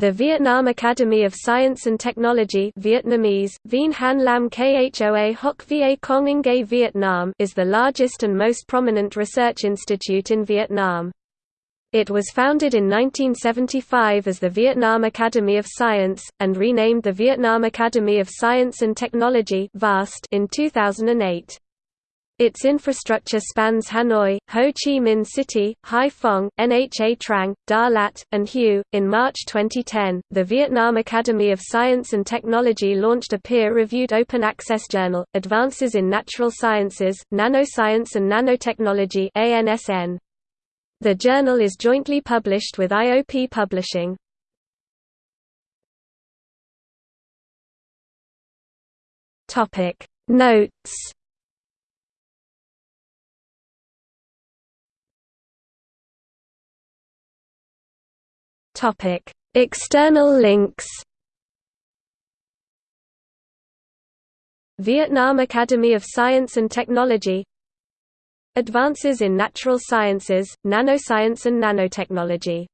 The Vietnam Academy of Science and Technology Vietnamese, Vien Han Lam Khoa Hoc is the largest and most prominent research institute in Vietnam. It was founded in 1975 as the Vietnam Academy of Science, and renamed the Vietnam Academy of Science and Technology in 2008. Its infrastructure spans Hanoi, Ho Chi Minh City, Hai Phong, Nha Trang, Đà Lạt, and Hue. In March 2010, the Vietnam Academy of Science and Technology launched a peer reviewed open access journal, Advances in Natural Sciences, Nanoscience and Nanotechnology. The journal is jointly published with IOP Publishing. Notes Topic: External links. Vietnam Academy of Science and Technology. Advances in Natural Sciences, Nanoscience and Nanotechnology